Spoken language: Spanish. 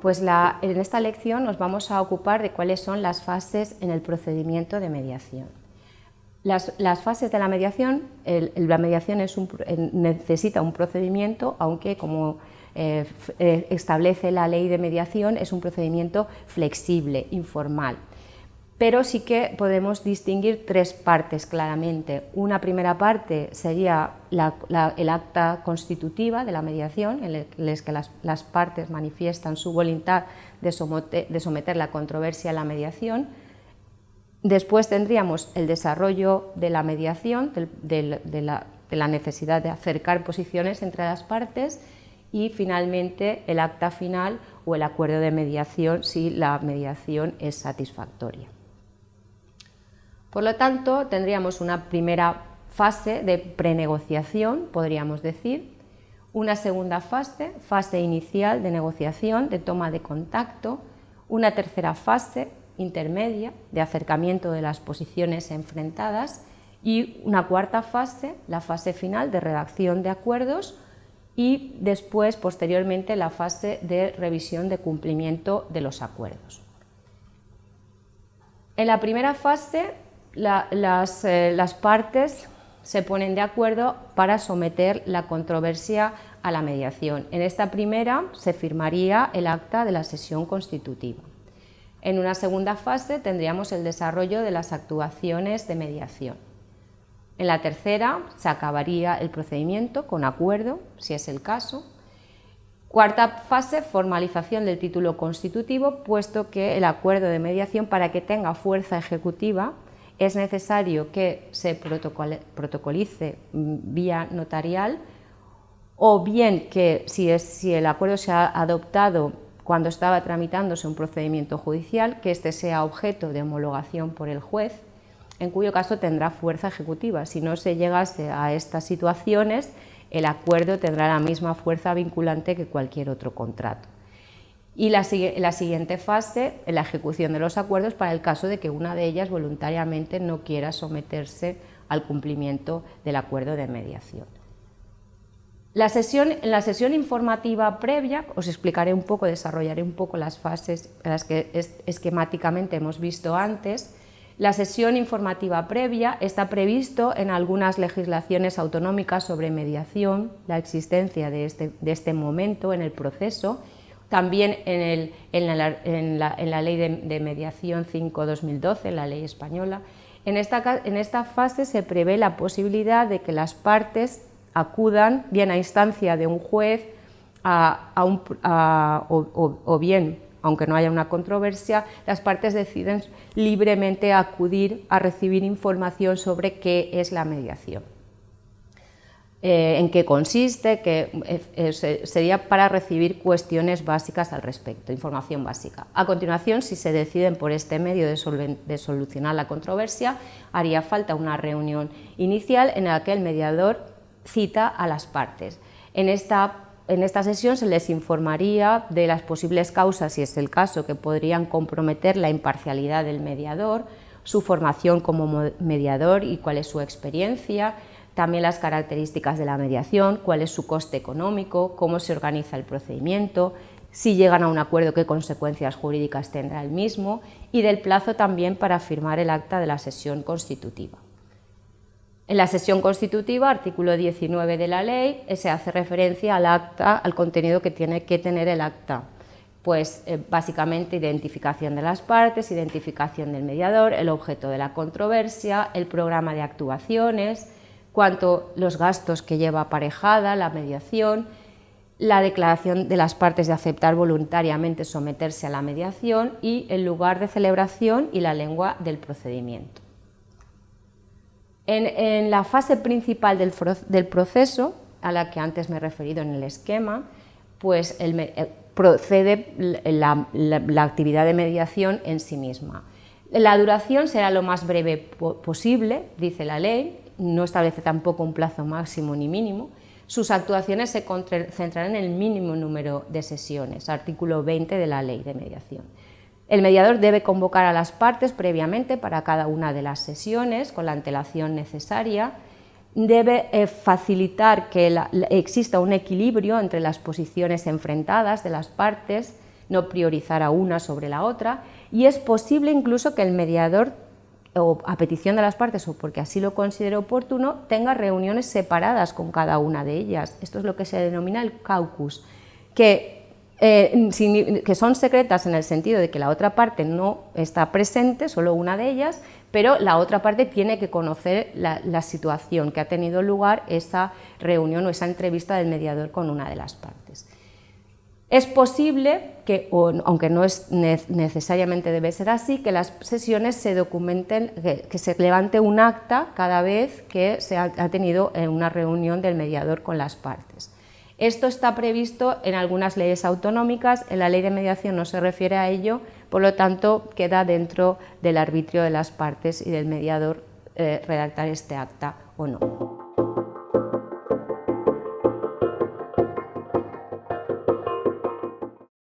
pues en esta lección nos vamos a ocupar de cuáles son las fases en el procedimiento de mediación. Las, fases de la mediación, la mediación necesita un procedimiento, aunque como eh, eh, establece la ley de mediación es un procedimiento flexible, informal pero sí que podemos distinguir tres partes claramente. Una primera parte sería el acta constitutiva de la mediación, en el que las, partes manifiestan su voluntad de someter, la controversia a la mediación. Después tendríamos el desarrollo de la mediación, de, la, necesidad de acercar posiciones entre las partes y finalmente el acta final o el acuerdo de mediación si la mediación es satisfactoria. Por lo tanto, tendríamos una primera fase de prenegociación, podríamos decir, una segunda fase, fase inicial de negociación, de toma de contacto, una tercera fase intermedia de acercamiento de las posiciones enfrentadas. Y una cuarta fase, la fase final de redacción de acuerdos. Y después, posteriormente, la fase de revisión de cumplimiento de los acuerdos. En la primera fase eh, las, partes se ponen de acuerdo para someter la controversia a la mediación. En esta primera se firmaría el acta de la sesión constitutiva. En una segunda fase tendríamos el desarrollo de las actuaciones de mediación. En la tercera se acabaría el procedimiento con acuerdo, si es el caso. Cuarta fase, formalización del título constitutivo, puesto que el acuerdo de mediación, para que tenga fuerza ejecutiva, es necesario que se protocolice mm, vía notarial o bien que si, el acuerdo se ha adoptado cuando estaba tramitándose un procedimiento judicial, que éste sea objeto de homologación por el juez, en cuyo caso tendrá fuerza ejecutiva. Si no se llegase a estas situaciones, el acuerdo tendrá la misma fuerza vinculante que cualquier otro contrato y la, siguiente fase, la ejecución de los acuerdos para el caso de que una de ellas voluntariamente no quiera someterse al cumplimiento del acuerdo de mediación. La sesión, en la sesión informativa previa os explicaré un poco, desarrollaré un poco las fases que esquemáticamente hemos visto antes. La sesión informativa previa está previsto en algunas legislaciones autonómicas sobre mediación, la existencia de este, de este momento en el proceso también en, la, Ley de, Mediación 5-2012, la ley española, en esta, fase se prevé la posibilidad de que las partes acudan bien a instancia de un juez o, bien, aunque no haya una controversia, las partes deciden libremente acudir a recibir información sobre qué es la mediación. Eh, en qué consiste, que eh, eh, sería para recibir cuestiones básicas al respecto, información básica. A continuación, si se deciden por este medio de, solucionar la controversia, haría falta una reunión inicial en la que el mediador cita a las partes. En esta, en esta sesión se les informaría de las posibles causas, si es el caso, que podrían comprometer la imparcialidad del mediador, su formación como mediador y cuál es su experiencia, también las características de la mediación, cuál es su coste económico, cómo se organiza el procedimiento, si llegan a un acuerdo, qué consecuencias jurídicas tendrá el mismo y del plazo también para firmar el acta de la sesión constitutiva. En la sesión constitutiva, artículo 19 de la ley, se hace referencia al acta, al contenido que tiene que tener el acta. Pues eh, básicamente identificación de las partes, identificación del mediador, el objeto de la controversia, el programa de actuaciones, cuanto los gastos que lleva aparejada, la mediación, la declaración de las partes de aceptar voluntariamente someterse a la mediación y el lugar de celebración y la lengua del procedimiento. En, la fase principal del, proceso, a la que antes me he referido en el esquema, pues eh, procede la actividad de mediación en sí misma. La duración será lo más breve posible, dice la ley, no establece tampoco un plazo máximo ni mínimo, sus actuaciones se centrarán en el mínimo número de sesiones, artículo 20 de la Ley de Mediación. El mediador debe convocar a las partes previamente para cada una de las sesiones con la antelación necesaria, debe eh, facilitar que exista un equilibrio entre las posiciones enfrentadas de las partes, no priorizar a una sobre la otra y es posible incluso que el mediador o a petición de las partes o porque así lo considere oportuno, tenga reuniones separadas con cada una de ellas. Esto es lo que se denomina el caucus, que, eh, que son secretas en el sentido de que la otra parte no está presente, solo una de ellas, pero la otra parte tiene que conocer la, la situación que ha tenido lugar esa reunión o esa entrevista del mediador con una de las partes. Es posible que, aunque no es necesariamente debe ser así, que las sesiones se documenten, que, se levante un acta cada vez que se ha, tenido una reunión del mediador con las partes. Esto está previsto en algunas leyes autonómicas, en la ley de mediación no se refiere a ello, por lo tanto queda dentro del arbitrio de las partes y del mediador eh, redactar este acta o no.